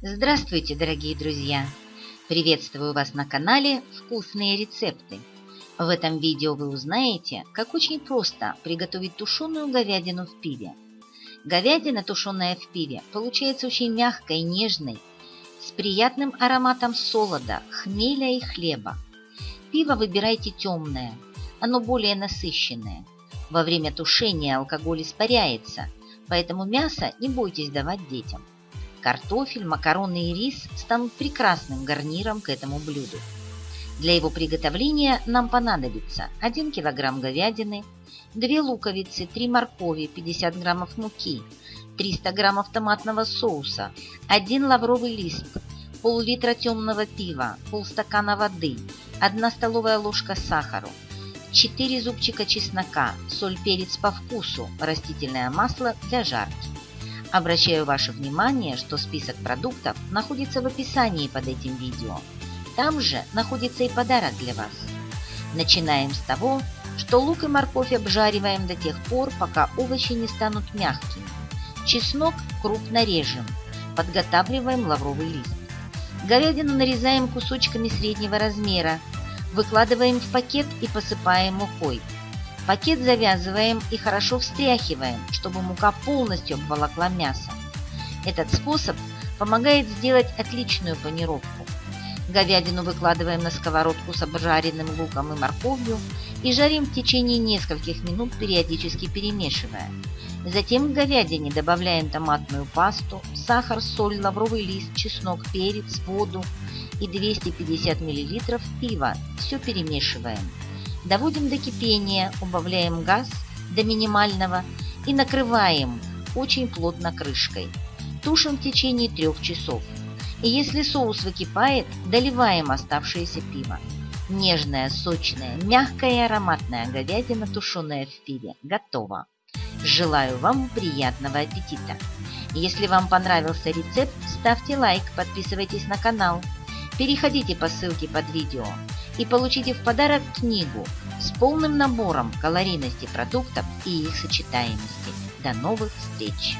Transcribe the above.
Здравствуйте, дорогие друзья! Приветствую вас на канале «Вкусные рецепты». В этом видео вы узнаете, как очень просто приготовить тушеную говядину в пиве. Говядина, тушеная в пиве, получается очень мягкой, нежной, с приятным ароматом солода, хмеля и хлеба. Пиво выбирайте темное, оно более насыщенное. Во время тушения алкоголь испаряется, поэтому мясо не бойтесь давать детям. Картофель, макароны и рис станут прекрасным гарниром к этому блюду. Для его приготовления нам понадобится 1 кг говядины, 2 луковицы, 3 моркови, 50 г муки, 300 г томатного соуса, 1 лавровый лист, пол-литра темного пива, полстакана воды, 1 столовая ложка сахара, 4 зубчика чеснока, соль, перец по вкусу, растительное масло для жарки. Обращаю ваше внимание, что список продуктов находится в описании под этим видео. Там же находится и подарок для вас. Начинаем с того, что лук и морковь обжариваем до тех пор, пока овощи не станут мягкими. Чеснок крупно режем. Подготавливаем лавровый лист. Говядину нарезаем кусочками среднего размера. Выкладываем в пакет и посыпаем мукой. Пакет завязываем и хорошо встряхиваем, чтобы мука полностью обволокла мясо. Этот способ помогает сделать отличную панировку. Говядину выкладываем на сковородку с обжаренным луком и морковью и жарим в течение нескольких минут, периодически перемешивая. Затем к говядине добавляем томатную пасту, сахар, соль, лавровый лист, чеснок, перец, воду и 250 мл пива. Все перемешиваем. Доводим до кипения, убавляем газ до минимального и накрываем очень плотно крышкой. Тушим в течение трех часов. И если соус выкипает, доливаем оставшееся пиво. Нежная, сочная, мягкая и ароматная говядина, тушеная в пиве, готова. Желаю вам приятного аппетита! Если вам понравился рецепт, ставьте лайк, подписывайтесь на канал. Переходите по ссылке под видео и получите в подарок книгу с полным набором калорийности продуктов и их сочетаемости. До новых встреч!